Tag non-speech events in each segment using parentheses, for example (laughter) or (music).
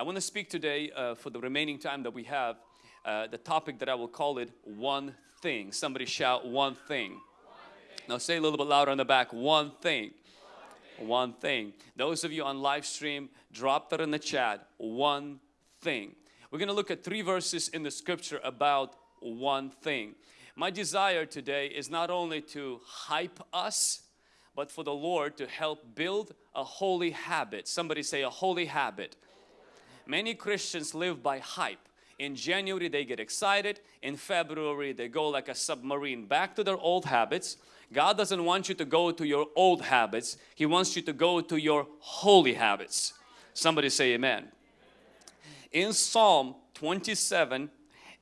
I want to speak today uh, for the remaining time that we have, uh, the topic that I will call it one thing. Somebody shout one thing. Now say a little bit louder on the back, one thing. One thing. One thing. Those of you on live stream, drop that in the chat, one thing. We're going to look at three verses in the scripture about one thing. My desire today is not only to hype us, but for the Lord to help build a holy habit. Somebody say a holy habit. Many Christians live by hype. In January they get excited, in February they go like a submarine back to their old habits. God doesn't want you to go to your old habits, He wants you to go to your holy habits. Somebody say amen. In Psalm 27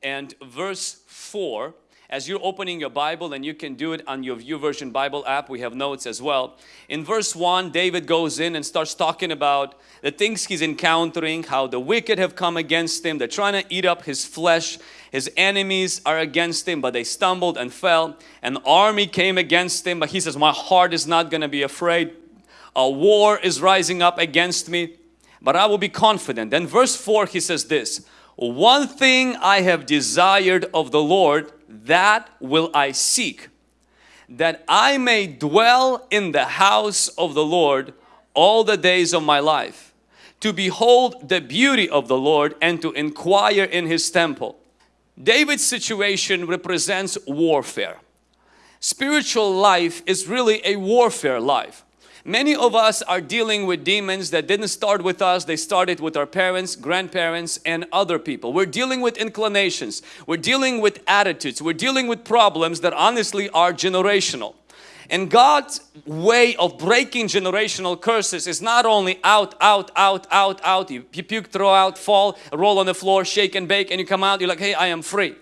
and verse 4, as you're opening your Bible and you can do it on your YouVersion Bible app, we have notes as well. In verse 1, David goes in and starts talking about the things he's encountering, how the wicked have come against him, they're trying to eat up his flesh, his enemies are against him, but they stumbled and fell. An army came against him, but he says, my heart is not going to be afraid. A war is rising up against me, but I will be confident. Then verse 4, he says this, one thing I have desired of the Lord, that will I seek, that I may dwell in the house of the Lord all the days of my life, to behold the beauty of the Lord and to inquire in His temple. David's situation represents warfare. Spiritual life is really a warfare life. Many of us are dealing with demons that didn't start with us, they started with our parents, grandparents and other people. We're dealing with inclinations, we're dealing with attitudes, we're dealing with problems that honestly are generational. And God's way of breaking generational curses is not only out, out, out, out, out, you puke, throw out, fall, roll on the floor, shake and bake and you come out, you're like, hey, I am free.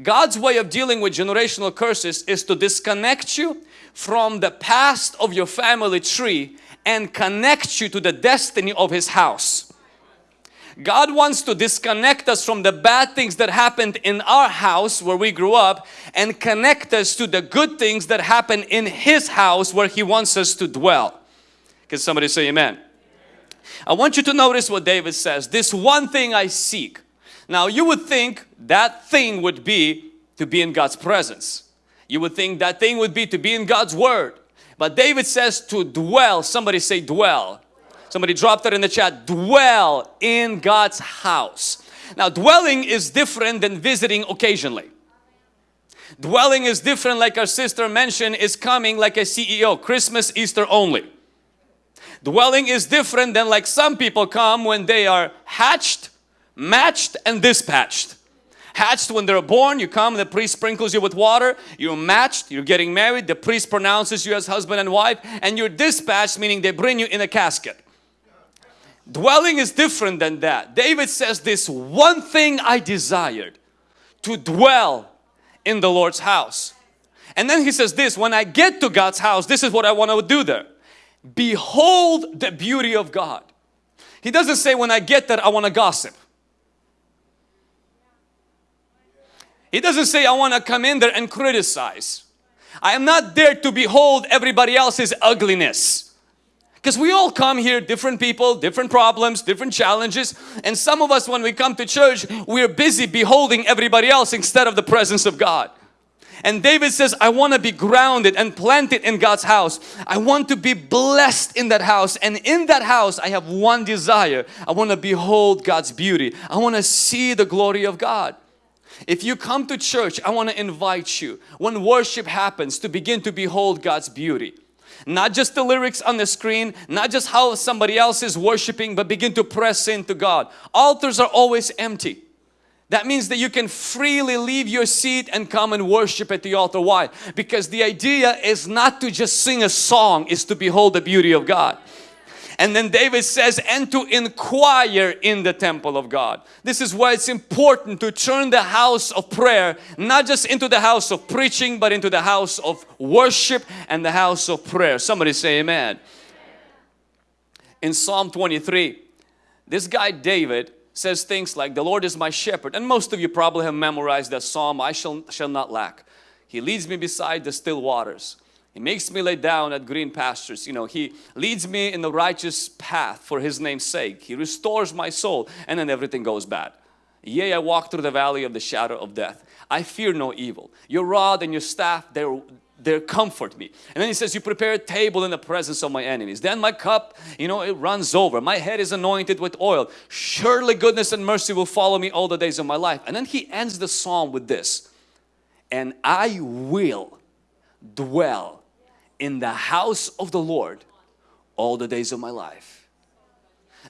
God's way of dealing with generational curses is to disconnect you from the past of your family tree and connect you to the destiny of His house. God wants to disconnect us from the bad things that happened in our house where we grew up and connect us to the good things that happen in His house where He wants us to dwell. Can somebody say amen? I want you to notice what David says. This one thing I seek. Now you would think that thing would be to be in God's presence. You would think that thing would be to be in God's Word. But David says to dwell. Somebody say dwell. Somebody dropped that in the chat. Dwell in God's house. Now dwelling is different than visiting occasionally. Dwelling is different like our sister mentioned is coming like a CEO. Christmas, Easter only. Dwelling is different than like some people come when they are hatched, matched and dispatched hatched when they're born. You come, the priest sprinkles you with water. You're matched, you're getting married. The priest pronounces you as husband and wife. And you're dispatched, meaning they bring you in a casket. Dwelling is different than that. David says this one thing I desired to dwell in the Lord's house. And then he says this, when I get to God's house, this is what I want to do there. Behold the beauty of God. He doesn't say when I get there I want to gossip. He doesn't say I want to come in there and criticize. I am not there to behold everybody else's ugliness. Because we all come here, different people, different problems, different challenges. And some of us when we come to church, we're busy beholding everybody else instead of the presence of God. And David says, I want to be grounded and planted in God's house. I want to be blessed in that house. And in that house, I have one desire. I want to behold God's beauty. I want to see the glory of God. If you come to church, I want to invite you when worship happens to begin to behold God's beauty. Not just the lyrics on the screen, not just how somebody else is worshiping, but begin to press into God. Altars are always empty. That means that you can freely leave your seat and come and worship at the altar. Why? Because the idea is not to just sing a song, is to behold the beauty of God. And then David says, and to inquire in the temple of God. This is why it's important to turn the house of prayer, not just into the house of preaching, but into the house of worship and the house of prayer. Somebody say amen. In Psalm 23, this guy David says things like, the Lord is my shepherd. And most of you probably have memorized that Psalm, I shall, shall not lack. He leads me beside the still waters. He makes me lay down at green pastures. You know, He leads me in the righteous path for His name's sake. He restores my soul and then everything goes bad. Yea, I walk through the valley of the shadow of death. I fear no evil. Your rod and your staff, they're they comfort me. And then he says, you prepare a table in the presence of my enemies. Then my cup, you know, it runs over. My head is anointed with oil. Surely goodness and mercy will follow me all the days of my life. And then he ends the psalm with this. And I will dwell in the house of the Lord all the days of my life.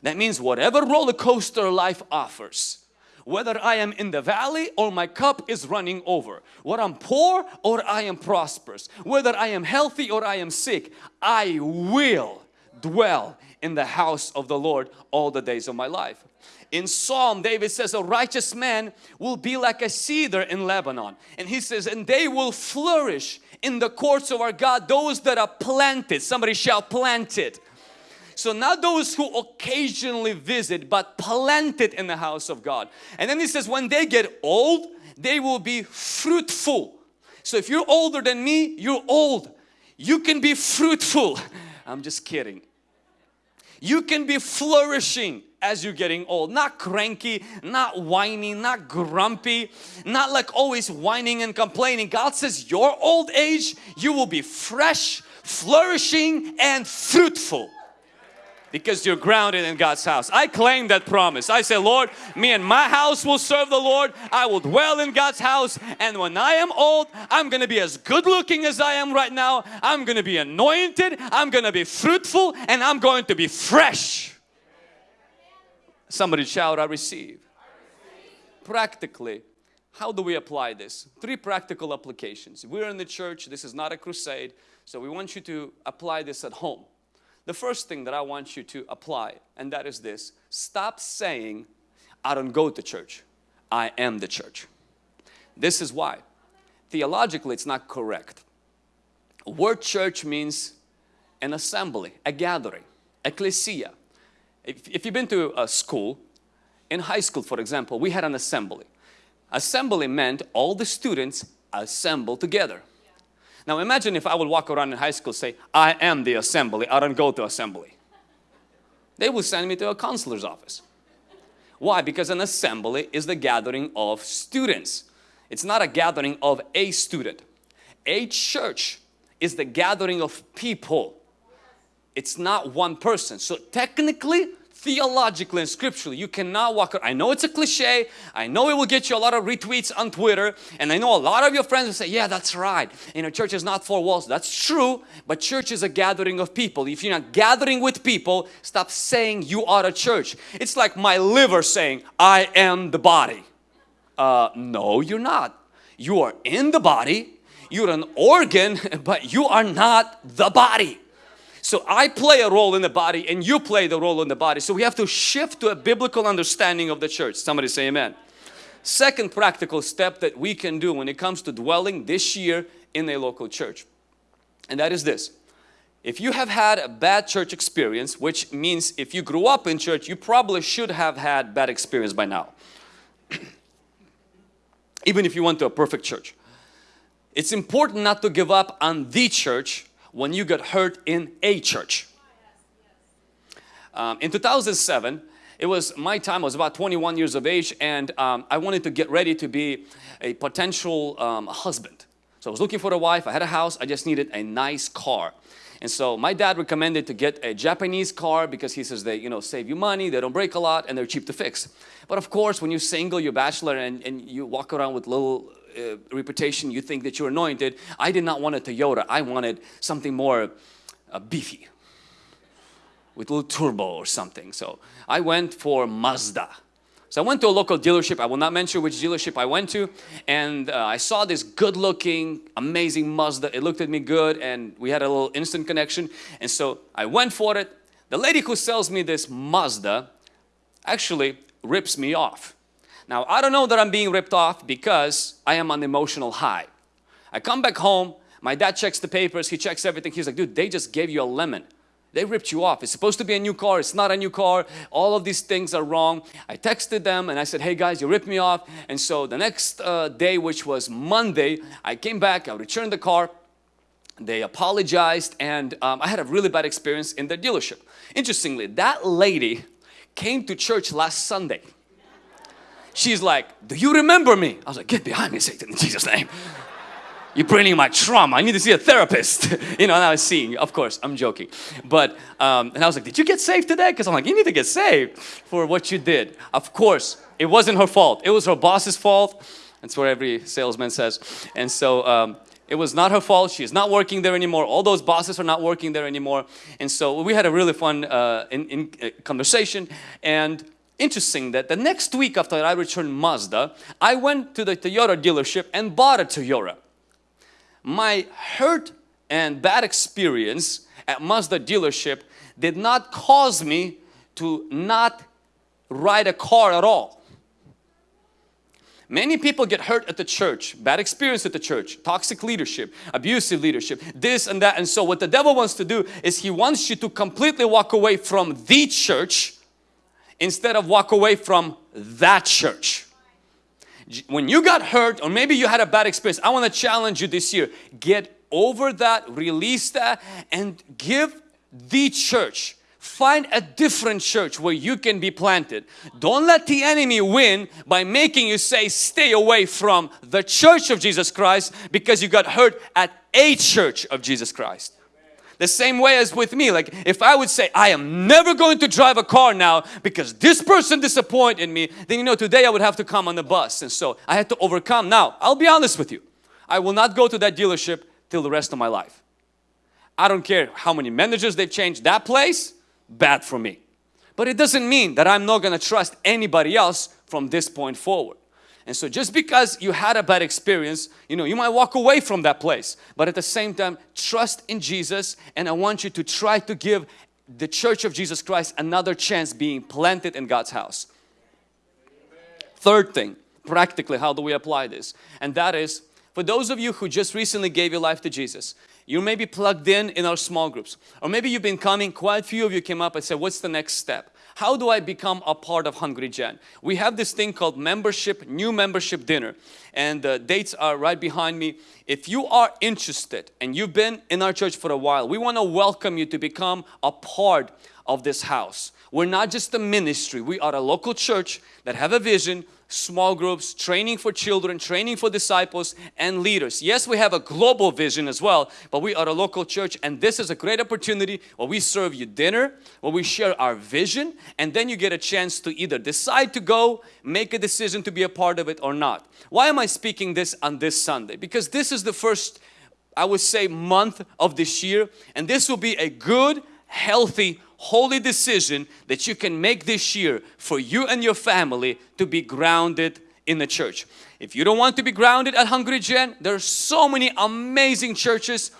That means whatever roller coaster life offers, whether I am in the valley or my cup is running over, whether I'm poor or I am prosperous, whether I am healthy or I am sick, I will dwell in the house of the Lord all the days of my life. In Psalm, David says, a righteous man will be like a cedar in Lebanon. And he says, and they will flourish in the courts of our God, those that are planted. Somebody shall plant it so not those who occasionally visit but planted in the house of God. And then he says when they get old they will be fruitful. So if you're older than me, you're old. You can be fruitful. (laughs) I'm just kidding. You can be flourishing as you're getting old. Not cranky, not whiny, not grumpy, not like always whining and complaining. God says your old age, you will be fresh, flourishing and fruitful because you're grounded in God's house. I claim that promise. I say, Lord, me and my house will serve the Lord. I will dwell in God's house. And when I am old, I'm going to be as good looking as I am right now. I'm going to be anointed. I'm going to be fruitful and I'm going to be fresh. Somebody shout, I receive. Practically, how do we apply this? Three practical applications. We're in the church. This is not a crusade. So we want you to apply this at home. The first thing that I want you to apply and that is this. Stop saying, I don't go to church. I am the church. This is why. Theologically, it's not correct. Word church means an assembly, a gathering, ecclesia. If, if you've been to a school, in high school for example, we had an assembly. Assembly meant all the students assemble together. Now imagine if I would walk around in high school say, I am the assembly, I don't go to assembly. They would send me to a counselor's office. Why? Because an assembly is the gathering of students. It's not a gathering of a student. A church is the gathering of people. It's not one person. So technically, theologically and scripturally you cannot walk around. I know it's a cliche. I know it will get you a lot of retweets on Twitter. And I know a lot of your friends will say yeah that's right. You know church is not four walls. That's true but church is a gathering of people. If you're not gathering with people stop saying you are a church. It's like my liver saying I am the body. Uh, no you're not. You are in the body. You're an organ (laughs) but you are not the body so I play a role in the body and you play the role in the body. So we have to shift to a biblical understanding of the church. Somebody say amen. Second practical step that we can do when it comes to dwelling this year in a local church. And that is this. If you have had a bad church experience, which means if you grew up in church, you probably should have had bad experience by now. (clears throat) Even if you went to a perfect church. It's important not to give up on the church when you got hurt in a church. Um, in 2007, it was my time, I was about 21 years of age and um, I wanted to get ready to be a potential um, husband. So I was looking for a wife, I had a house, I just needed a nice car. And so my dad recommended to get a Japanese car because he says they you know save you money, they don't break a lot and they're cheap to fix. But of course when you're single, you're bachelor and, and you walk around with little uh, reputation, you think that you're anointed. I did not want a Toyota. I wanted something more uh, beefy with a little turbo or something. So I went for Mazda. So I went to a local dealership. I will not mention which dealership I went to. And uh, I saw this good looking, amazing Mazda. It looked at me good and we had a little instant connection. And so I went for it. The lady who sells me this Mazda actually rips me off. Now I don't know that I'm being ripped off because I am on emotional high. I come back home, my dad checks the papers, he checks everything. He's like, dude, they just gave you a lemon. They ripped you off. It's supposed to be a new car. It's not a new car. All of these things are wrong. I texted them and I said, hey guys, you ripped me off. And so the next uh, day, which was Monday, I came back, I returned the car. they apologized and um, I had a really bad experience in their dealership. Interestingly, that lady came to church last Sunday. She's like, do you remember me? I was like, get behind me Satan in Jesus name. You're bringing my trauma. I need to see a therapist. (laughs) you know, and I was seeing, of course, I'm joking. But, um, and I was like, did you get saved today? Because I'm like, you need to get saved for what you did. Of course, it wasn't her fault. It was her boss's fault. That's what every salesman says. And so, um, it was not her fault. She is not working there anymore. All those bosses are not working there anymore. And so we had a really fun uh, in, in, uh, conversation. And interesting that the next week after I returned Mazda, I went to the Toyota dealership and bought a Toyota. My hurt and bad experience at Mazda dealership did not cause me to not ride a car at all. Many people get hurt at the church, bad experience at the church, toxic leadership, abusive leadership, this and that. And so what the devil wants to do is he wants you to completely walk away from the church instead of walk away from that church. When you got hurt or maybe you had a bad experience, I want to challenge you this year. Get over that, release that and give the church Find a different church where you can be planted. Don't let the enemy win by making you say stay away from the church of Jesus Christ because you got hurt at a church of Jesus Christ. The same way as with me, like if I would say I am never going to drive a car now because this person disappointed me, then you know today I would have to come on the bus and so I had to overcome. Now I'll be honest with you, I will not go to that dealership till the rest of my life. I don't care how many managers they've changed that place bad for me. But it doesn't mean that I'm not going to trust anybody else from this point forward. And so just because you had a bad experience, you know, you might walk away from that place. But at the same time, trust in Jesus and I want you to try to give the Church of Jesus Christ another chance being planted in God's house. Third thing, practically how do we apply this? And that is, for those of you who just recently gave your life to Jesus, you may be plugged in in our small groups. Or maybe you've been coming, quite a few of you came up and said, what's the next step? How do I become a part of Hungry Gen? We have this thing called membership, new membership dinner. And the dates are right behind me. If you are interested and you've been in our church for a while, we want to welcome you to become a part of this house. We're not just a ministry, we are a local church that have a vision, small groups, training for children, training for disciples and leaders. Yes, we have a global vision as well, but we are a local church and this is a great opportunity where we serve you dinner, where we share our vision and then you get a chance to either decide to go, make a decision to be a part of it or not. Why am I speaking this on this Sunday? Because this is the first, I would say, month of this year and this will be a good, healthy, holy decision that you can make this year for you and your family to be grounded in the church. If you don't want to be grounded at Hungry Gen, there are so many amazing churches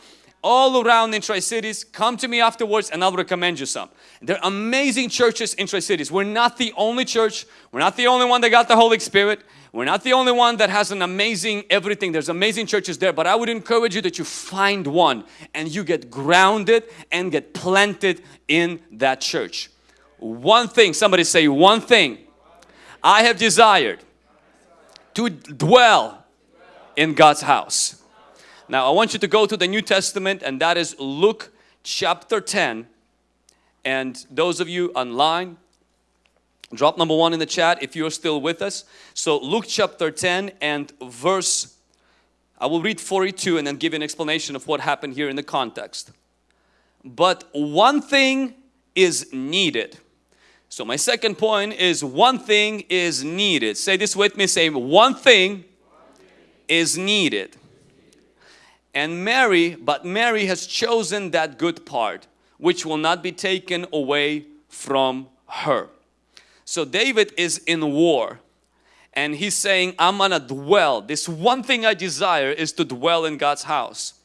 all around in Tri-Cities. Come to me afterwards and I'll recommend you some. There are amazing churches in Tri-Cities. We're not the only church. We're not the only one that got the Holy Spirit. We're not the only one that has an amazing everything. There's amazing churches there, but I would encourage you that you find one and you get grounded and get planted in that church. One thing, somebody say one thing. I have desired to dwell in God's house. Now I want you to go to the New Testament and that is Luke chapter 10 and those of you online Drop number one in the chat if you're still with us. So Luke chapter 10 and verse, I will read 42 and then give you an explanation of what happened here in the context. But one thing is needed. So my second point is one thing is needed. Say this with me, say one thing is needed. And Mary, but Mary has chosen that good part which will not be taken away from her. So David is in war and he's saying, I'm gonna dwell. This one thing I desire is to dwell in God's house.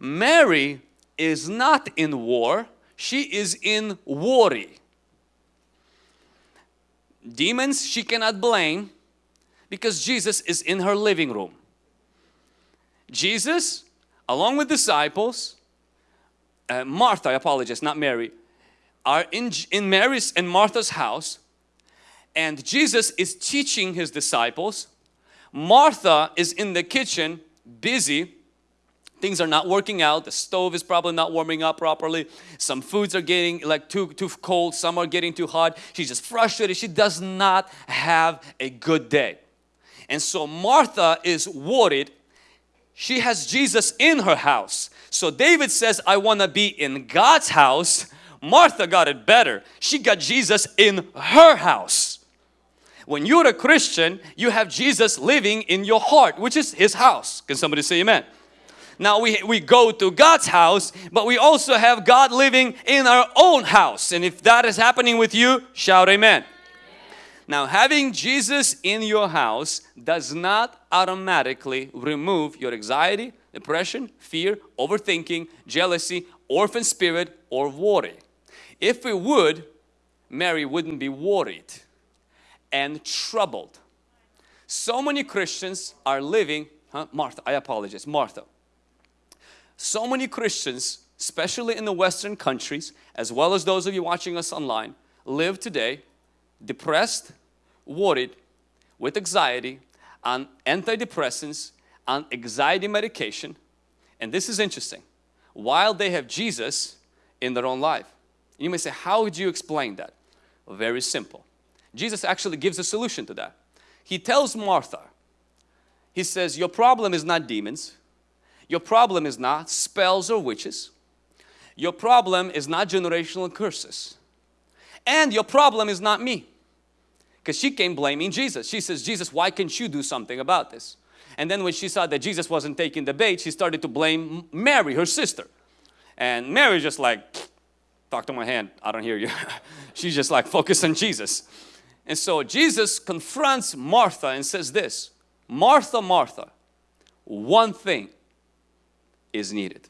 Mary is not in war, she is in worry. Demons she cannot blame because Jesus is in her living room. Jesus, along with disciples, uh, Martha, I apologize, not Mary, are in, in Mary's and Martha's house and Jesus is teaching his disciples. Martha is in the kitchen busy. Things are not working out. The stove is probably not warming up properly. Some foods are getting like too too cold. Some are getting too hot. She's just frustrated. She does not have a good day. And so Martha is worried. She has Jesus in her house. So David says I want to be in God's house. Martha got it better. She got Jesus in her house when you're a Christian, you have Jesus living in your heart, which is His house. Can somebody say amen? Now we, we go to God's house, but we also have God living in our own house. And if that is happening with you, shout amen. amen. Now having Jesus in your house does not automatically remove your anxiety, depression, fear, overthinking, jealousy, orphan spirit or worry. If it would, Mary wouldn't be worried and troubled. So many Christians are living, huh? Martha, I apologize, Martha. So many Christians, especially in the Western countries, as well as those of you watching us online, live today depressed, worried, with anxiety, on antidepressants, on anxiety medication. And this is interesting. While they have Jesus in their own life. You may say, how would you explain that? Very simple. Jesus actually gives a solution to that. He tells Martha, He says, your problem is not demons. Your problem is not spells or witches. Your problem is not generational curses. And your problem is not me. Because she came blaming Jesus. She says, Jesus, why can't you do something about this? And then when she saw that Jesus wasn't taking the bait, she started to blame Mary, her sister. And Mary just like, talk to my hand, I don't hear you. (laughs) She's just like, focus on Jesus. And so Jesus confronts Martha and says this, Martha, Martha, one thing is needed.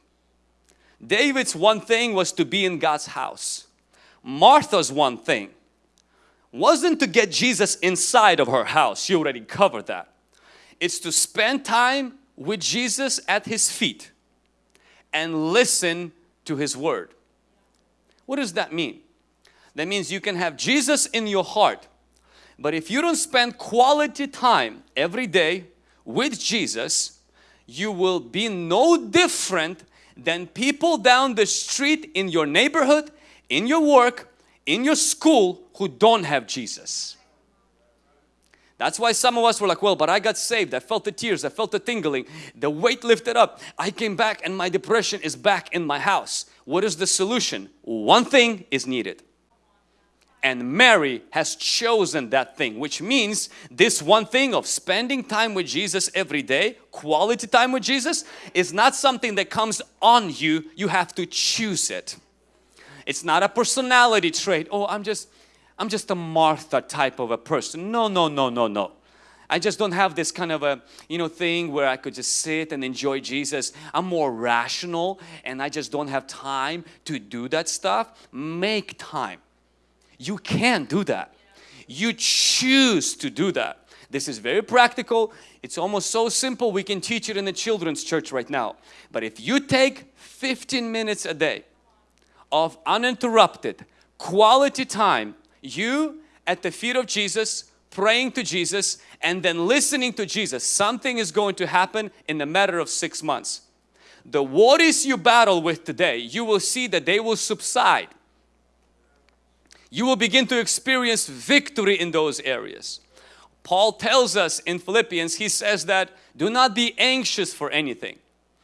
David's one thing was to be in God's house. Martha's one thing wasn't to get Jesus inside of her house. She already covered that. It's to spend time with Jesus at His feet and listen to His Word. What does that mean? That means you can have Jesus in your heart but if you don't spend quality time every day with Jesus, you will be no different than people down the street in your neighborhood, in your work, in your school who don't have Jesus. That's why some of us were like, well, but I got saved. I felt the tears. I felt the tingling. The weight lifted up. I came back and my depression is back in my house. What is the solution? One thing is needed and Mary has chosen that thing which means this one thing of spending time with Jesus every day quality time with Jesus is not something that comes on you. You have to choose it. It's not a personality trait. Oh I'm just I'm just a Martha type of a person. No no no no no. I just don't have this kind of a you know thing where I could just sit and enjoy Jesus. I'm more rational and I just don't have time to do that stuff. Make time you can do that. You choose to do that. This is very practical. It's almost so simple we can teach it in the children's church right now. But if you take 15 minutes a day of uninterrupted quality time, you at the feet of Jesus, praying to Jesus and then listening to Jesus, something is going to happen in a matter of six months. The worries you battle with today, you will see that they will subside you will begin to experience victory in those areas. Paul tells us in Philippians, he says that do not be anxious for anything.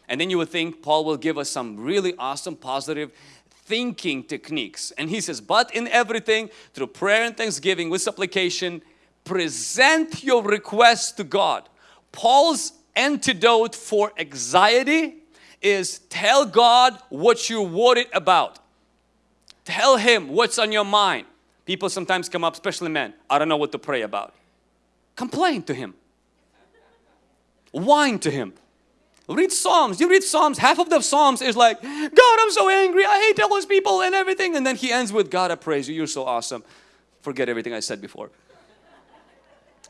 And then you would think Paul will give us some really awesome positive thinking techniques. And he says, but in everything through prayer and thanksgiving with supplication, present your requests to God. Paul's antidote for anxiety is tell God what you're worried about. Tell Him what's on your mind. People sometimes come up, especially men, I don't know what to pray about. Complain to Him. Whine to Him. Read Psalms. You read Psalms, half of the Psalms is like, God, I'm so angry. I hate all those people and everything. And then He ends with, God, I praise you. You're so awesome. Forget everything I said before.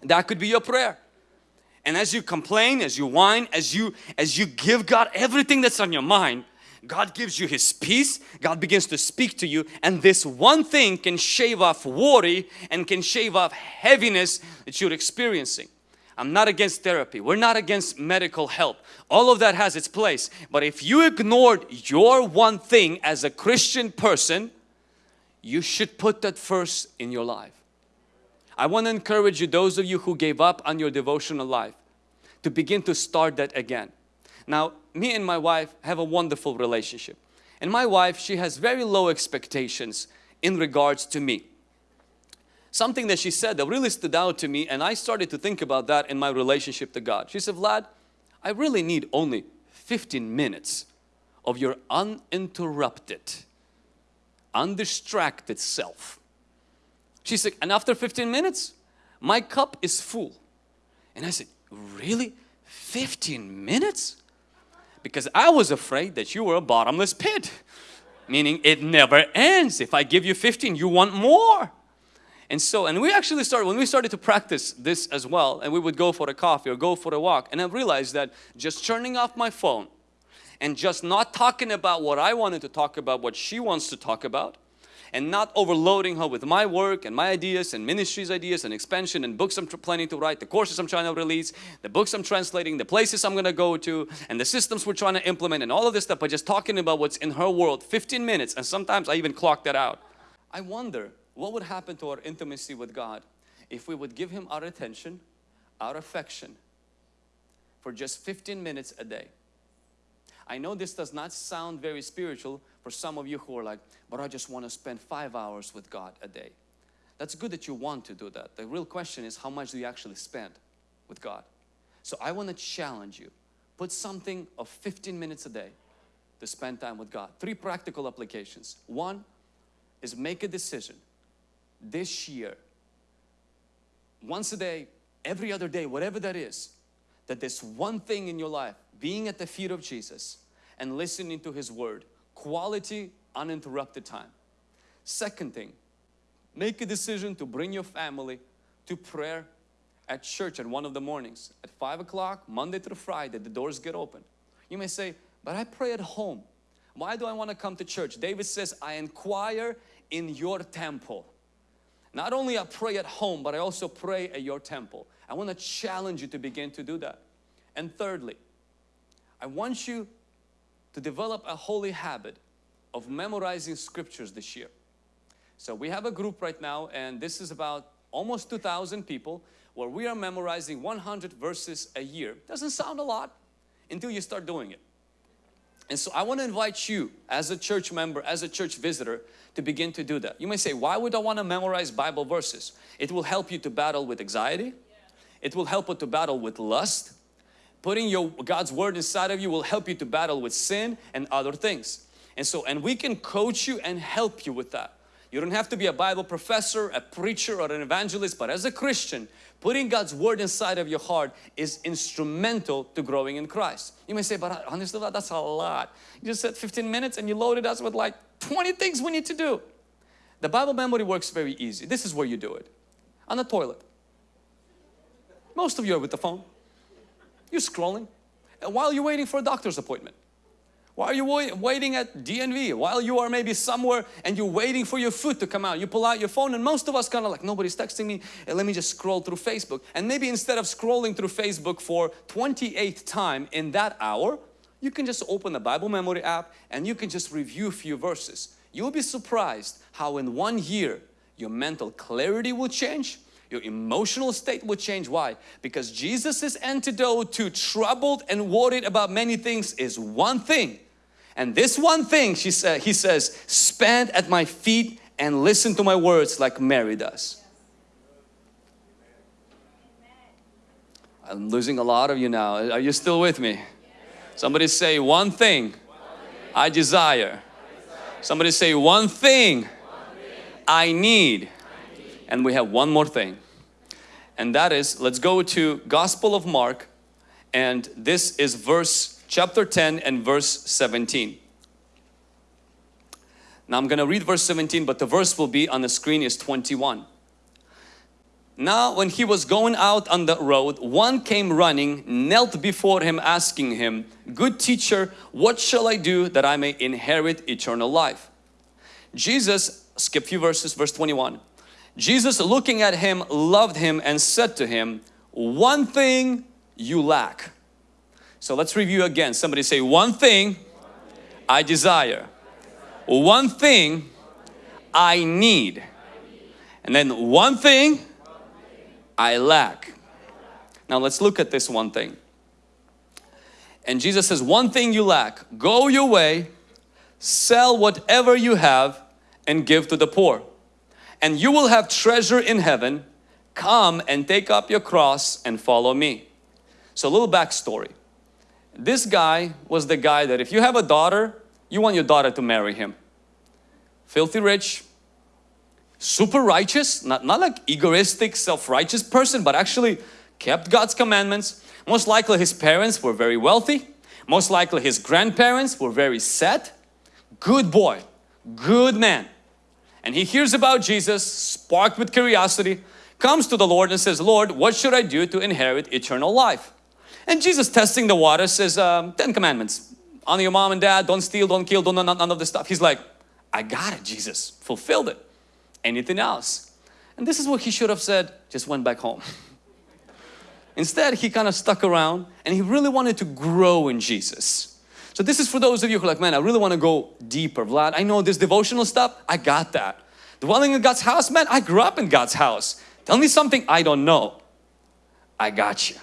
That could be your prayer. And as you complain, as you whine, as you as you give God everything that's on your mind, God gives you His peace, God begins to speak to you and this one thing can shave off worry and can shave off heaviness that you're experiencing. I'm not against therapy. We're not against medical help. All of that has its place. But if you ignored your one thing as a Christian person, you should put that first in your life. I want to encourage you, those of you who gave up on your devotional life, to begin to start that again. Now, me and my wife have a wonderful relationship. And my wife, she has very low expectations in regards to me. Something that she said that really stood out to me and I started to think about that in my relationship to God. She said, Vlad, I really need only 15 minutes of your uninterrupted, undistracted self. She said, and after 15 minutes, my cup is full. And I said, really? 15 minutes? Because I was afraid that you were a bottomless pit. Meaning it never ends. If I give you 15 you want more. And so and we actually started when we started to practice this as well and we would go for a coffee or go for a walk and I realized that just turning off my phone and just not talking about what I wanted to talk about what she wants to talk about and not overloading her with my work and my ideas and ministries ideas and expansion and books I'm planning to write, the courses I'm trying to release, the books I'm translating, the places I'm going to go to and the systems we're trying to implement and all of this stuff but just talking about what's in her world 15 minutes and sometimes I even clock that out. I wonder what would happen to our intimacy with God if we would give Him our attention, our affection for just 15 minutes a day. I know this does not sound very spiritual for some of you who are like, but I just want to spend five hours with God a day. That's good that you want to do that. The real question is how much do you actually spend with God? So I want to challenge you. Put something of 15 minutes a day to spend time with God. Three practical applications. One is make a decision this year, once a day, every other day, whatever that is, that this one thing in your life being at the feet of Jesus and listening to His Word. Quality, uninterrupted time. Second thing, make a decision to bring your family to prayer at church at one of the mornings. At 5 o'clock, Monday through Friday, the doors get open. You may say, but I pray at home. Why do I want to come to church? David says, I inquire in your temple. Not only I pray at home, but I also pray at your temple. I want to challenge you to begin to do that. And thirdly, I want you to develop a holy habit of memorizing scriptures this year. So we have a group right now and this is about almost 2,000 people where we are memorizing 100 verses a year. Doesn't sound a lot until you start doing it. And so I want to invite you as a church member, as a church visitor to begin to do that. You may say, why would I want to memorize Bible verses? It will help you to battle with anxiety. It will help you to battle with lust putting your God's word inside of you will help you to battle with sin and other things. And so and we can coach you and help you with that. You don't have to be a Bible professor a preacher or an evangelist but as a Christian putting God's word inside of your heart is instrumental to growing in Christ. You may say but uh, honestly that's a lot. You just said 15 minutes and you loaded us with like 20 things we need to do. The Bible memory works very easy. This is where you do it. On the toilet. Most of you are with the phone you're scrolling. While you're waiting for a doctor's appointment, while you're waiting at DMV, while you are maybe somewhere and you're waiting for your food to come out, you pull out your phone and most of us kind of like, nobody's texting me, let me just scroll through Facebook. And maybe instead of scrolling through Facebook for 28th time in that hour, you can just open the Bible memory app and you can just review a few verses. You'll be surprised how in one year your mental clarity will change, your emotional state will change. Why? Because Jesus' antidote to troubled and worried about many things is one thing. And this one thing, she said, he says, spend at my feet and listen to my words like Mary does. I'm losing a lot of you now. Are you still with me? Somebody say one thing I desire. Somebody say one thing I need and we have one more thing. And that is let's go to Gospel of Mark and this is verse chapter 10 and verse 17 now I'm gonna read verse 17 but the verse will be on the screen is 21 now when he was going out on the road one came running knelt before him asking him good teacher what shall I do that I may inherit eternal life? Jesus skip few verses verse 21 Jesus looking at him loved him and said to him, one thing you lack. So let's review again. Somebody say, one thing I desire. One thing I need. And then one thing I lack. Now let's look at this one thing. And Jesus says, one thing you lack, go your way, sell whatever you have and give to the poor. And you will have treasure in heaven. Come and take up your cross and follow me. So a little backstory. This guy was the guy that if you have a daughter, you want your daughter to marry him. Filthy rich, super righteous, not, not like egoistic, self-righteous person, but actually kept God's commandments. Most likely his parents were very wealthy. Most likely his grandparents were very set. Good boy, good man. And he hears about Jesus, sparked with curiosity, comes to the Lord and says, Lord, what should I do to inherit eternal life? And Jesus testing the water says, um, Ten Commandments. Honor your mom and dad, don't steal, don't kill, don't none, none of this stuff. He's like, I got it, Jesus, fulfilled it. Anything else? And this is what he should have said, just went back home. (laughs) Instead, he kind of stuck around and he really wanted to grow in Jesus. So this is for those of you who are like, man, I really want to go deeper. Vlad, I know this devotional stuff, I got that. Dwelling in God's house, man, I grew up in God's house. Tell me something I don't know. I got you.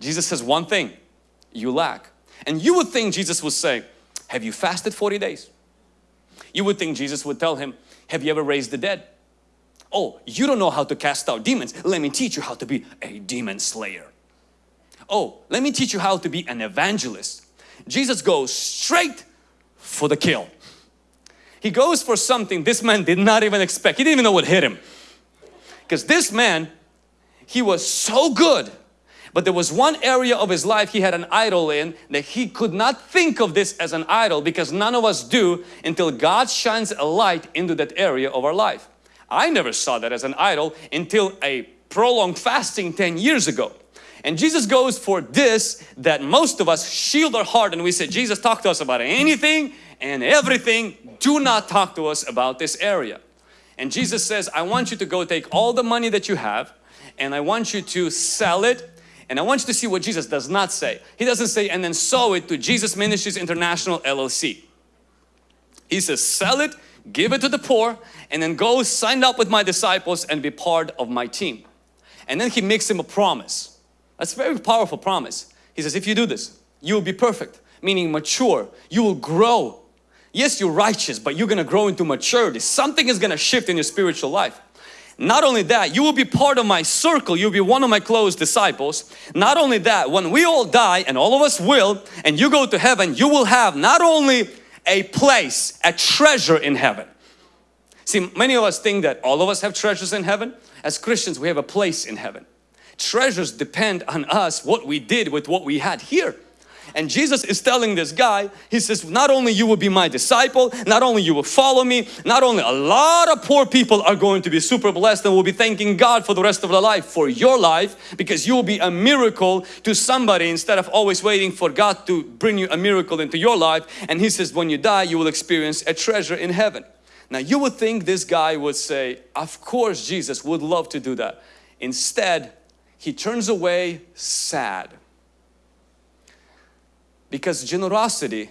Jesus says one thing, you lack. And you would think Jesus would say, have you fasted 40 days? You would think Jesus would tell him, have you ever raised the dead? Oh, you don't know how to cast out demons. Let me teach you how to be a demon slayer. Oh, let me teach you how to be an evangelist. Jesus goes straight for the kill. He goes for something this man did not even expect. He didn't even know what hit him. Because this man, he was so good but there was one area of his life he had an idol in that he could not think of this as an idol because none of us do until God shines a light into that area of our life. I never saw that as an idol until a prolonged fasting 10 years ago. And Jesus goes for this that most of us shield our heart and we say, Jesus talk to us about anything and everything. Do not talk to us about this area. And Jesus says, I want you to go take all the money that you have and I want you to sell it and I want you to see what Jesus does not say. He doesn't say, and then sow it to Jesus Ministries International LLC. He says, sell it, give it to the poor, and then go sign up with my disciples and be part of my team. And then he makes him a promise. That's a very powerful promise. He says, if you do this, you will be perfect, meaning mature. You will grow. Yes, you're righteous, but you're going to grow into maturity. Something is going to shift in your spiritual life. Not only that, you will be part of my circle. You'll be one of my close disciples. Not only that, when we all die and all of us will and you go to heaven, you will have not only a place, a treasure in heaven. See, many of us think that all of us have treasures in heaven. As Christians, we have a place in heaven. Treasures depend on us, what we did with what we had here. And Jesus is telling this guy, he says, not only you will be my disciple, not only you will follow me, not only a lot of poor people are going to be super blessed and will be thanking God for the rest of their life for your life because you will be a miracle to somebody instead of always waiting for God to bring you a miracle into your life. And he says, when you die, you will experience a treasure in heaven. Now you would think this guy would say, of course Jesus would love to do that. Instead, he turns away sad because generosity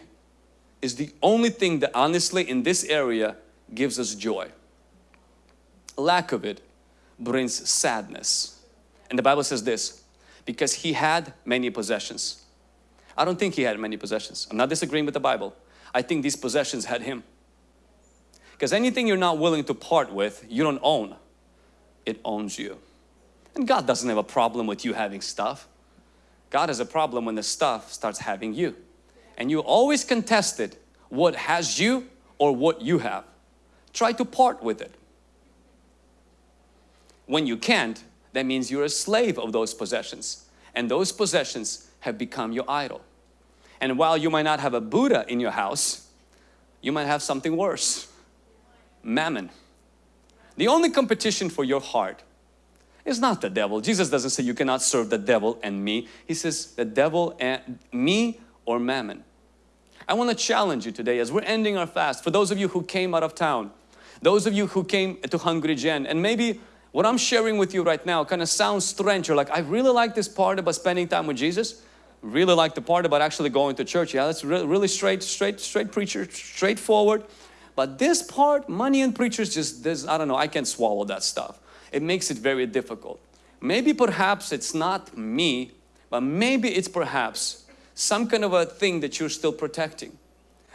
is the only thing that honestly in this area gives us joy. Lack of it brings sadness. And the Bible says this, because he had many possessions. I don't think he had many possessions. I'm not disagreeing with the Bible. I think these possessions had him. Because anything you're not willing to part with, you don't own. It owns you. And God doesn't have a problem with you having stuff. God has a problem when the stuff starts having you. And you always contested what has you or what you have. Try to part with it. When you can't, that means you're a slave of those possessions. And those possessions have become your idol. And while you might not have a Buddha in your house, you might have something worse. Mammon. The only competition for your heart is not the devil. Jesus doesn't say you cannot serve the devil and me. He says the devil and me or mammon. I want to challenge you today as we're ending our fast. For those of you who came out of town, those of you who came to Hungry Gen and maybe what I'm sharing with you right now kind of sounds strange. You're like, I really like this part about spending time with Jesus. Really like the part about actually going to church. Yeah, that's re really straight, straight, straight preacher, straightforward. But this part, money and preachers just, this, I don't know, I can't swallow that stuff. It makes it very difficult. Maybe perhaps it's not me, but maybe it's perhaps some kind of a thing that you're still protecting.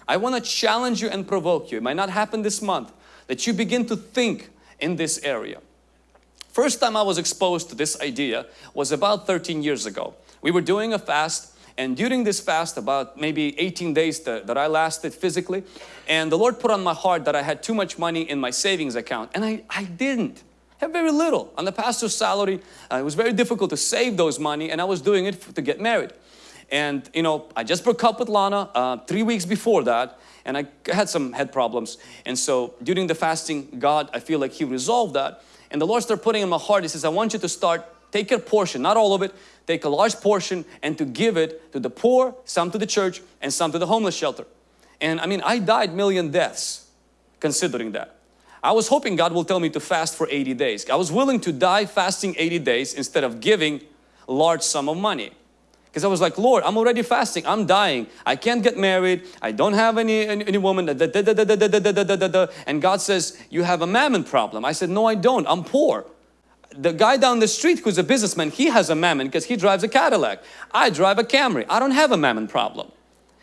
I want to challenge you and provoke you. It might not happen this month, that you begin to think in this area. First time I was exposed to this idea was about 13 years ago. We were doing a fast and during this fast about maybe 18 days that, that, I lasted physically and the Lord put on my heart that I had too much money in my savings account and I, I didn't very little on the pastor's salary uh, it was very difficult to save those money and I was doing it to get married and you know I just broke up with Lana uh, three weeks before that and I had some head problems and so during the fasting God I feel like he resolved that and the Lord started putting in my heart, He says, I want you to start, take a portion, not all of it, take a large portion and to give it to the poor, some to the church and some to the homeless shelter. And I mean, I died million deaths considering that. I was hoping God will tell me to fast for 80 days. I was willing to die fasting 80 days instead of giving a large sum of money. Because I was like, Lord, I'm already fasting. I'm dying. I can't get married. I don't have any, any, any woman. And God says, you have a mammon problem. I said, no, I don't. I'm poor. The guy down the street who's a businessman, he has a mammon because he drives a Cadillac. I drive a Camry. I don't have a mammon problem.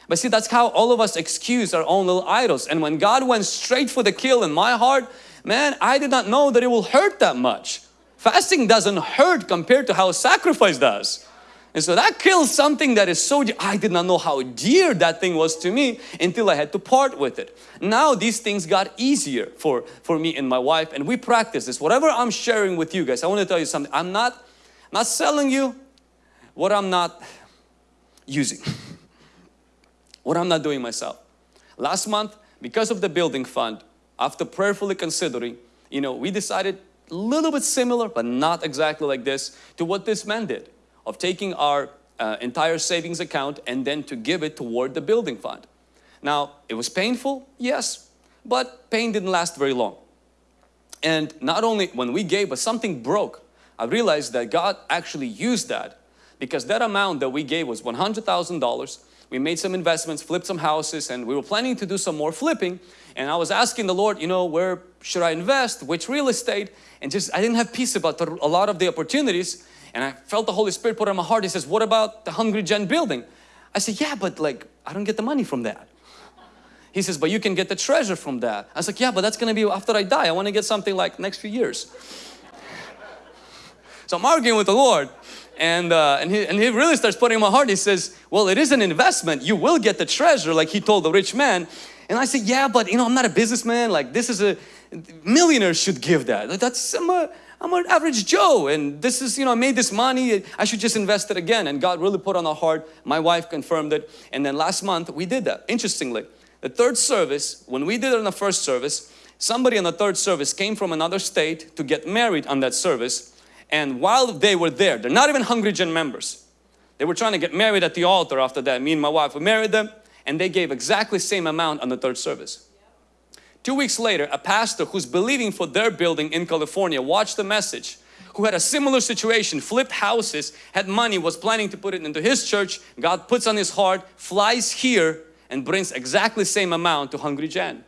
But see, that's how all of us excuse our own little idols. And when God went straight for the kill in my heart, man, I did not know that it will hurt that much. Fasting doesn't hurt compared to how sacrifice does. And so that kills something that is so, I did not know how dear that thing was to me until I had to part with it. Now these things got easier for, for me and my wife and we practice this. Whatever I'm sharing with you guys, I want to tell you something. I'm not, not selling you what I'm not using. What I'm not doing myself. Last month, because of the building fund, after prayerfully considering, you know, we decided a little bit similar, but not exactly like this, to what this man did of taking our uh, entire savings account and then to give it toward the building fund. Now, it was painful, yes, but pain didn't last very long. And not only when we gave, but something broke. I realized that God actually used that because that amount that we gave was $100,000. We made some investments, flipped some houses, and we were planning to do some more flipping. And I was asking the Lord, you know, where should I invest? Which real estate? And just, I didn't have peace about the, a lot of the opportunities. And I felt the Holy Spirit put on my heart. He says, what about the Hungry Gen building? I said, yeah, but like, I don't get the money from that. He says, but you can get the treasure from that. I was like, yeah, but that's going to be after I die. I want to get something like next few years. so I'm arguing with the Lord. And, uh, and, he, and he really starts putting in my heart. He says, well, it is an investment. You will get the treasure like he told the rich man. And I said, yeah, but you know, I'm not a businessman. Like this is a, millionaires should give that. That's, I'm a, I'm an average Joe and this is, you know, I made this money, I should just invest it again. And God really put on our heart, my wife confirmed it. And then last month we did that. Interestingly, the third service, when we did it on the first service, somebody on the third service came from another state to get married on that service. And while they were there, they're not even Hungry Gen members. They were trying to get married at the altar after that. Me and my wife, we married them and they gave exactly same amount on the third service. Two weeks later, a pastor who's believing for their building in California watched the message who had a similar situation, flipped houses, had money, was planning to put it into his church. God puts on his heart, flies here and brings exactly same amount to Hungry Gen.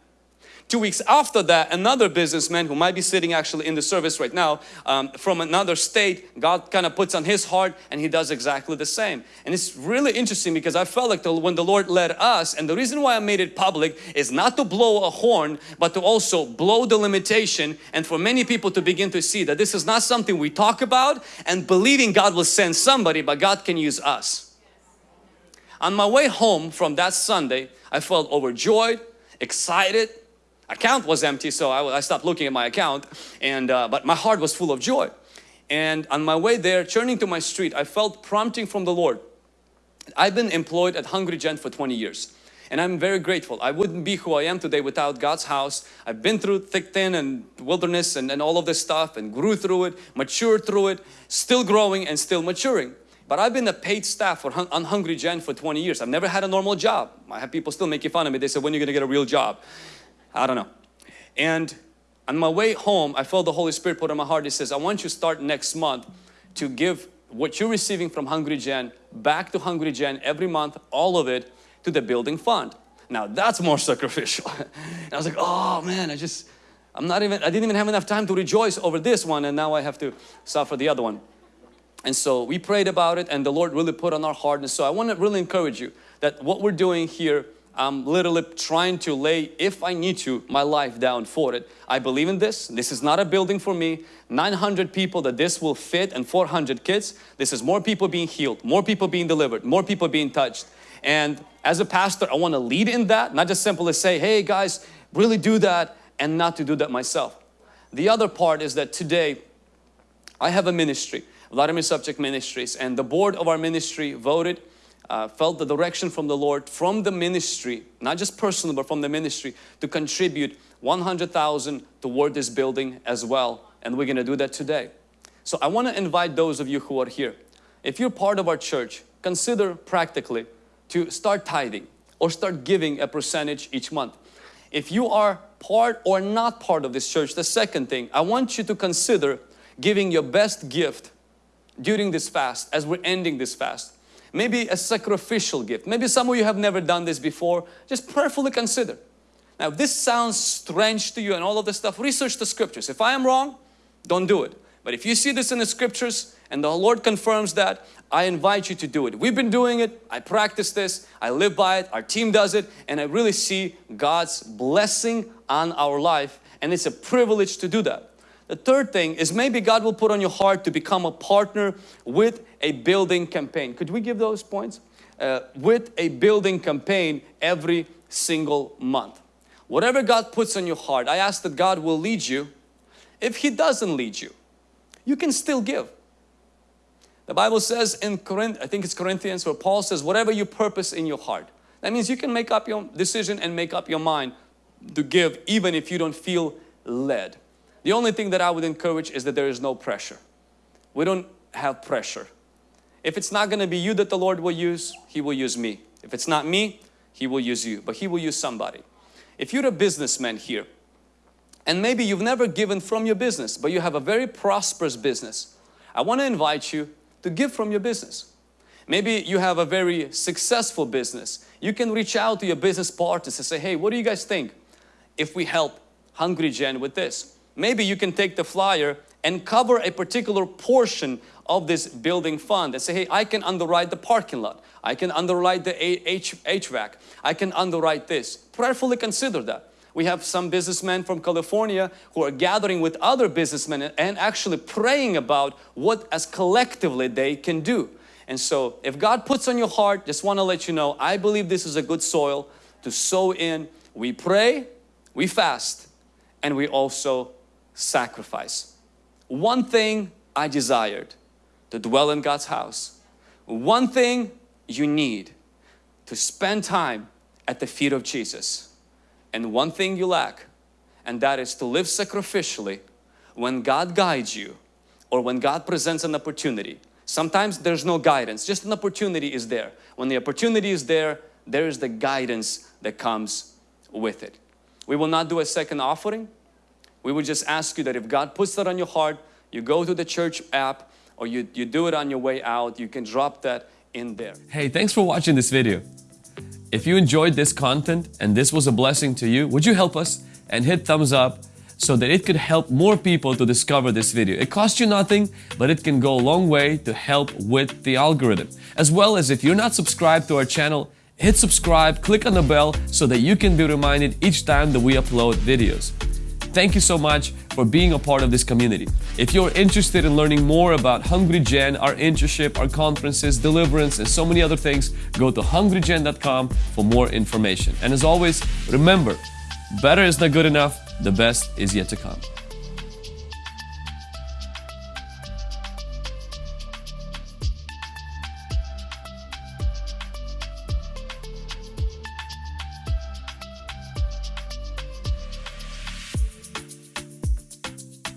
Two weeks after that, another businessman who might be sitting actually in the service right now um, from another state, God kind of puts on his heart and he does exactly the same. And it's really interesting because I felt like the, when the Lord led us, and the reason why I made it public is not to blow a horn, but to also blow the limitation and for many people to begin to see that this is not something we talk about and believing God will send somebody, but God can use us. On my way home from that Sunday, I felt overjoyed, excited, account was empty so I, I stopped looking at my account and uh, but my heart was full of joy and on my way there turning to my street I felt prompting from the Lord I've been employed at Hungry Gen for 20 years and I'm very grateful. I wouldn't be who I am today without God's house. I've been through thick, thin and wilderness and, and all of this stuff and grew through it, matured through it, still growing and still maturing. But I've been a paid staff for on Hungry Gen for 20 years. I've never had a normal job. I have people still making fun of me. They say, when are you going to get a real job? I don't know. And on my way home, I felt the Holy Spirit put on my heart. He says, I want you to start next month to give what you're receiving from Hungry Gen back to Hungry Gen every month, all of it to the building fund. Now that's more (laughs) sacrificial. I was like, oh man, I just, I'm not even, I didn't even have enough time to rejoice over this one and now I have to suffer the other one. And so we prayed about it and the Lord really put on our heart. And so I want to really encourage you that what we're doing here, I'm literally trying to lay, if I need to, my life down for it. I believe in this. This is not a building for me. 900 people that this will fit and 400 kids. This is more people being healed, more people being delivered, more people being touched. And as a pastor, I want to lead in that, not just simply say, hey guys, really do that and not to do that myself. The other part is that today I have a ministry Vladimir Savchuk Ministries and the board of our ministry voted uh, felt the direction from the Lord from the ministry not just personal but from the ministry to contribute 100,000 toward this building as well. And we're gonna do that today. So I want to invite those of you who are here. If you're part of our church consider practically to start tithing or start giving a percentage each month. If you are part or not part of this church the second thing I want you to consider giving your best gift during this fast, as we're ending this fast. Maybe a sacrificial gift. Maybe some of you have never done this before. Just prayerfully consider. Now, if this sounds strange to you and all of this stuff, research the scriptures. If I am wrong, don't do it. But if you see this in the scriptures and the Lord confirms that, I invite you to do it. We've been doing it. I practice this. I live by it. Our team does it. And I really see God's blessing on our life. And it's a privilege to do that. The third thing is maybe God will put on your heart to become a partner with a building campaign. Could we give those points? Uh, with a building campaign every single month. Whatever God puts on your heart, I ask that God will lead you. If He doesn't lead you, you can still give. The Bible says in Corinth, I think it's Corinthians where Paul says, whatever you purpose in your heart. That means you can make up your decision and make up your mind to give even if you don't feel led. The only thing that I would encourage is that there is no pressure. We don't have pressure. If it's not going to be you that the Lord will use, He will use me. If it's not me, He will use you, but He will use somebody. If you're a businessman here, and maybe you've never given from your business, but you have a very prosperous business, I want to invite you to give from your business. Maybe you have a very successful business. You can reach out to your business partners and say, hey, what do you guys think if we help Hungry Gen with this? Maybe you can take the flyer and cover a particular portion of this building fund and say, hey, I can underwrite the parking lot. I can underwrite the H HVAC. I can underwrite this. Prayerfully consider that. We have some businessmen from California who are gathering with other businessmen and actually praying about what as collectively they can do. And so if God puts on your heart, just want to let you know, I believe this is a good soil to sow in. We pray, we fast, and we also sacrifice. One thing I desired, to dwell in God's house. One thing you need, to spend time at the feet of Jesus. And one thing you lack, and that is to live sacrificially when God guides you or when God presents an opportunity. Sometimes there's no guidance, just an opportunity is there. When the opportunity is there, there is the guidance that comes with it. We will not do a second offering we would just ask you that if God puts that on your heart, you go to the church app or you, you do it on your way out, you can drop that in there. Hey, thanks for watching this video. If you enjoyed this content and this was a blessing to you, would you help us and hit thumbs up so that it could help more people to discover this video. It costs you nothing, but it can go a long way to help with the algorithm. As well as if you're not subscribed to our channel, hit subscribe, click on the bell so that you can be reminded each time that we upload videos. Thank you so much for being a part of this community. If you're interested in learning more about Hungry Gen, our internship, our conferences, deliverance, and so many other things, go to hungrygen.com for more information. And as always, remember, better is not good enough, the best is yet to come.